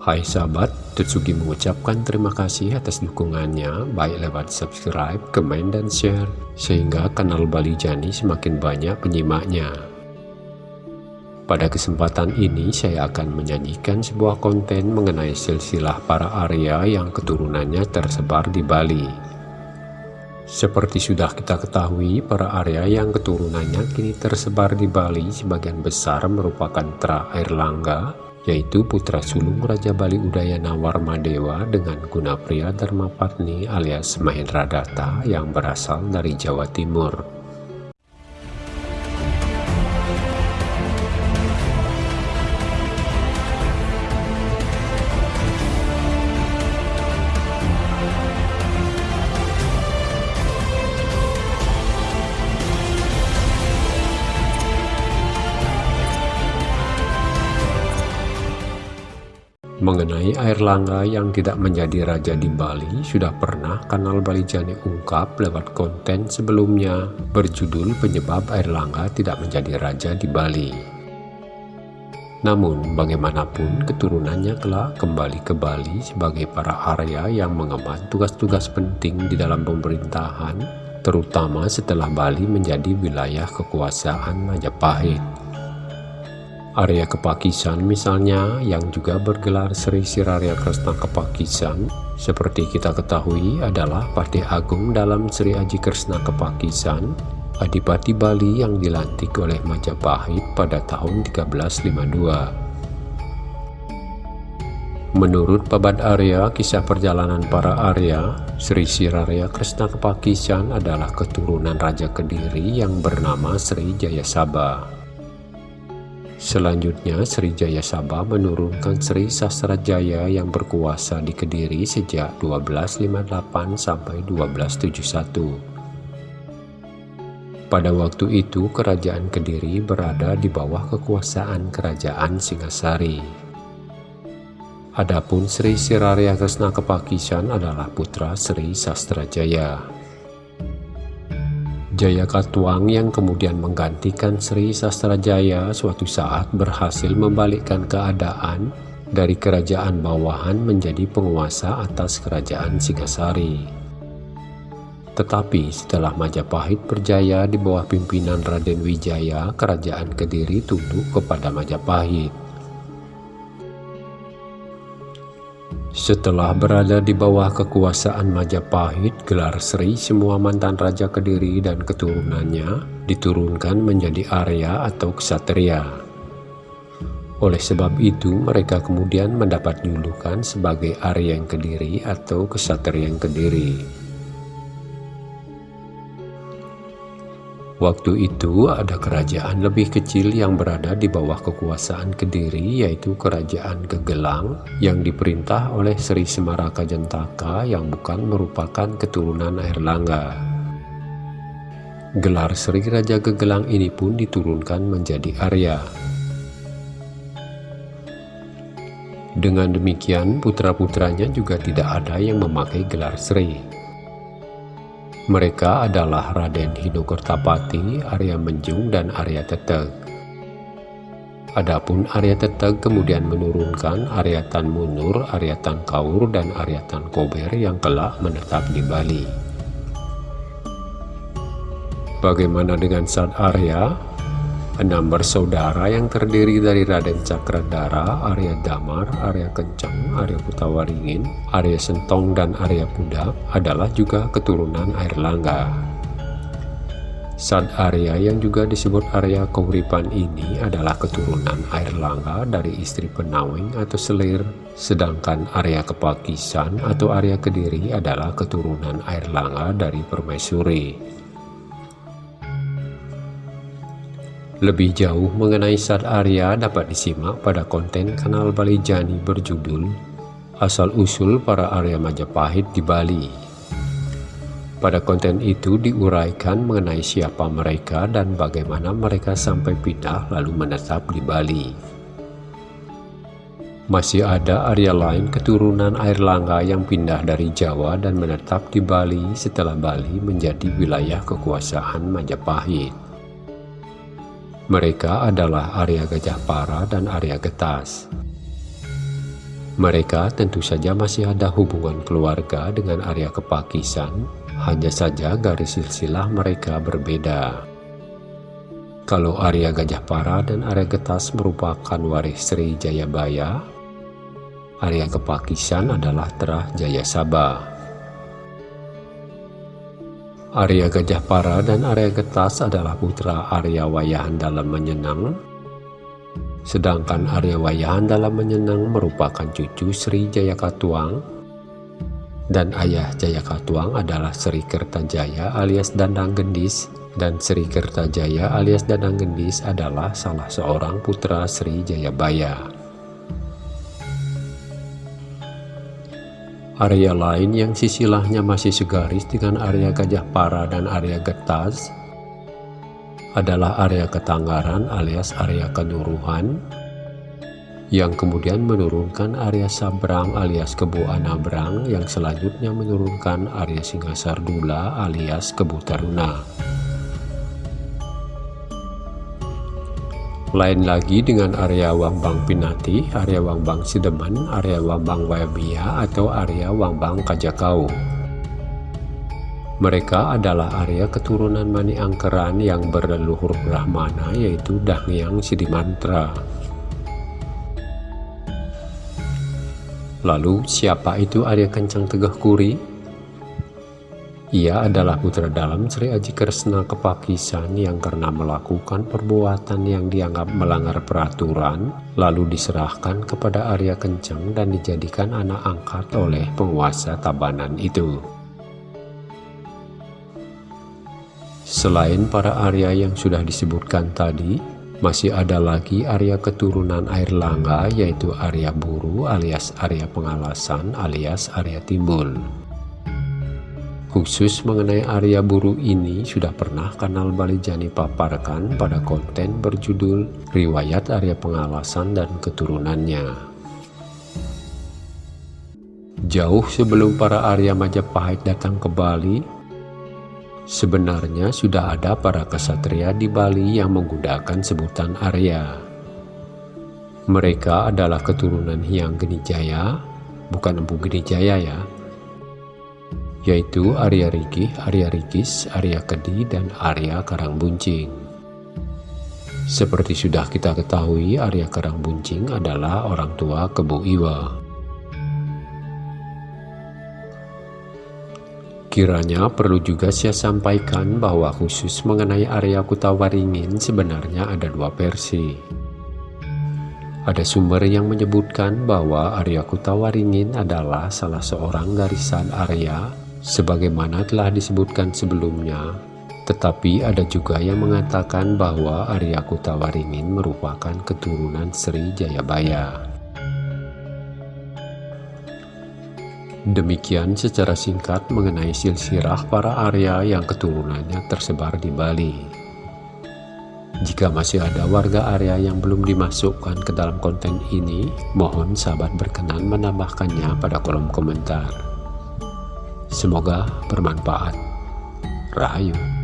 Hai sahabat, Tetsugi mengucapkan terima kasih atas dukungannya baik lewat subscribe, komen, dan share sehingga kanal Bali Jani semakin banyak penyimaknya. Pada kesempatan ini saya akan menyajikan sebuah konten mengenai silsilah para Arya yang keturunannya tersebar di Bali. Seperti sudah kita ketahui, para Arya yang keturunannya kini tersebar di Bali sebagian besar merupakan Tra Airlangga, yaitu putra sulung Raja Bali Udayana Warmadewa dengan Gunapria Dharmapatni alias Mahendra Datta yang berasal dari Jawa Timur. Mengenai air langga yang tidak menjadi raja di Bali, sudah pernah kanal Bali Jani ungkap lewat konten sebelumnya berjudul penyebab air langga tidak menjadi raja di Bali. Namun, bagaimanapun keturunannya kelak kembali ke Bali sebagai para Arya yang mengemban tugas-tugas penting di dalam pemerintahan, terutama setelah Bali menjadi wilayah kekuasaan Majapahit. Arya Kepakisan misalnya yang juga bergelar Sri Siraria Kresna Kepakisan seperti kita ketahui adalah Patih Agung dalam Sri Aji Kresna Kepakisan Adipati Bali yang dilantik oleh Majapahit pada tahun 1352 Menurut Pabat Arya, kisah perjalanan para Arya, Sri Siraria Kresna Kepakisan adalah keturunan Raja Kediri yang bernama Sri Jayasaba. Selanjutnya Sri Jaya Sabah menurunkan Sri Sastrajaya yang berkuasa di Kediri sejak 1258 sampai 1271. Pada waktu itu kerajaan Kediri berada di bawah kekuasaan kerajaan Singasari. Adapun Sri Siraria Kresna Kepakisan adalah putra Sri Sastrajaya. Jaya Katuang yang kemudian menggantikan Sri Sastrajaya suatu saat berhasil membalikkan keadaan dari kerajaan bawahan menjadi penguasa atas kerajaan Singasari. Tetapi setelah Majapahit berjaya di bawah pimpinan Raden Wijaya, kerajaan Kediri tunduk kepada Majapahit. Setelah berada di bawah kekuasaan Majapahit, gelar Sri semua mantan Raja Kediri dan keturunannya diturunkan menjadi Arya atau Ksatria. Oleh sebab itu, mereka kemudian mendapat julukan sebagai Arya yang Kediri atau Ksatria yang Kediri. Waktu itu ada kerajaan lebih kecil yang berada di bawah kekuasaan Kediri yaitu kerajaan Gegelang yang diperintah oleh Sri Semaraka Jentaka yang bukan merupakan keturunan Airlangga. Gelar Sri Raja Gegelang ini pun diturunkan menjadi Arya. Dengan demikian putra-putranya juga tidak ada yang memakai gelar Sri. Mereka adalah Raden Hinokertapati, Arya Menjung, dan Arya Teteg. Adapun Arya Teteg kemudian menurunkan Arya Tan Munur, Arya Tan Kaur, dan Arya Tan Kober yang kelak menetap di Bali. Bagaimana dengan Sad Arya? Enam bersaudara yang terdiri dari Raden Cakradara, Arya Damar, Arya Kencang, Arya Putawaringin, Arya Sentong, dan Arya Puda adalah juga keturunan Air Langga. Sad Arya yang juga disebut Arya Kauripan ini adalah keturunan Air Langga dari istri Penawing atau Selir, sedangkan Arya Kepakisan atau Arya Kediri adalah keturunan Air Langga dari Permaisuri. Lebih jauh mengenai Sad Arya dapat disimak pada konten kanal Bali Jani berjudul Asal-Usul Para Arya Majapahit di Bali. Pada konten itu diuraikan mengenai siapa mereka dan bagaimana mereka sampai pindah lalu menetap di Bali. Masih ada Arya lain keturunan Air Langga yang pindah dari Jawa dan menetap di Bali setelah Bali menjadi wilayah kekuasaan Majapahit. Mereka adalah Arya Gajah Para dan Arya Getas. Mereka tentu saja masih ada hubungan keluarga dengan Arya Kepakisan, hanya saja garis silsilah mereka berbeda. Kalau Arya Gajah Para dan Arya Getas merupakan waris Sri Jayabaya, Arya Kepakisan adalah Terah Jaya Sabah. Arya Gajah Para dan Arya Getas adalah putra Arya Wayahan dalam menyenang, Sedangkan Arya Wayahan dalam menyenang merupakan cucu Sri Jayakatuang. Dan ayah Jayakatuang adalah Sri Kertajaya alias Dandang Gendis. Dan Sri Kertajaya alias Dandang Gendis adalah salah seorang putra Sri Jayabaya. Arya lain yang sisilahnya masih segaris dengan Arya Gajah Para dan Arya Getas adalah area ketanggaran alias area kenuruhan yang kemudian menurunkan area Sabrang alias Kebu Anabrang yang selanjutnya menurunkan area Singasardula alias Kebu Taruna. Lain lagi dengan area Wangbang Pinati, area Wangbang Sideman, area Wangbang Wayabia atau area Wangbang Kajakau. Mereka adalah Arya keturunan Mani Angkeran yang berleluhur Brahmana yaitu Dhangyang Sidimantra. Lalu siapa itu Arya Kencang Tegah Kuri? Ia adalah putra dalam Sri Aji Kresna Kepakisan yang karena melakukan perbuatan yang dianggap melanggar peraturan, lalu diserahkan kepada Arya Kencang dan dijadikan anak angkat oleh penguasa Tabanan itu. Selain para Arya yang sudah disebutkan tadi, masih ada lagi Arya keturunan air langga yaitu Arya Buru alias Arya Pengalasan alias Arya Timbul. Khusus mengenai Arya Buru ini sudah pernah kanal Balijani paparkan pada konten berjudul Riwayat Arya Pengalasan dan Keturunannya. Jauh sebelum para Arya Majapahit datang ke Bali, Sebenarnya sudah ada para kesatria di Bali yang menggunakan sebutan Arya. Mereka adalah keturunan Hyang Genijaya, bukan Empu Genijaya ya, yaitu Arya Riki, Arya Rikis, Arya Kedi, dan Arya Karangbuncing. Seperti sudah kita ketahui, Arya Karangbuncing adalah orang tua Kebu Iwa. Kiranya perlu juga saya sampaikan bahwa khusus mengenai area Kutawaringin sebenarnya ada dua versi. Ada sumber yang menyebutkan bahwa area Kutawaringin adalah salah seorang garisan area sebagaimana telah disebutkan sebelumnya. Tetapi ada juga yang mengatakan bahwa area Kutawaringin merupakan keturunan Sri Jayabaya. Demikian secara singkat mengenai silsirah para Arya yang keturunannya tersebar di Bali. Jika masih ada warga Arya yang belum dimasukkan ke dalam konten ini, mohon sahabat berkenan menambahkannya pada kolom komentar. Semoga bermanfaat. Rahayu.